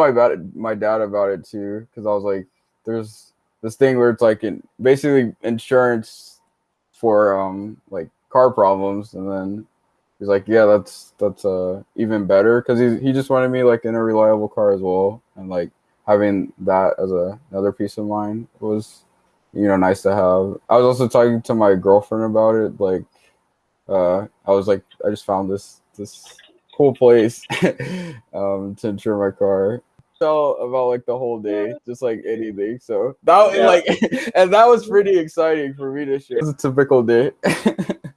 my dad, my dad about it too, because I was like, there's this thing where it's like in, basically insurance for um like car problems, and then he's like, yeah, that's that's uh even better because he he just wanted me like in a reliable car as well, and like having that as a another peace of mind was you know nice to have. I was also talking to my girlfriend about it, like uh I was like, I just found this this cool place um to insure my car felt about like the whole day, just like anything. So that Yeah. like, and that was pretty exciting for me to share. It was a typical day.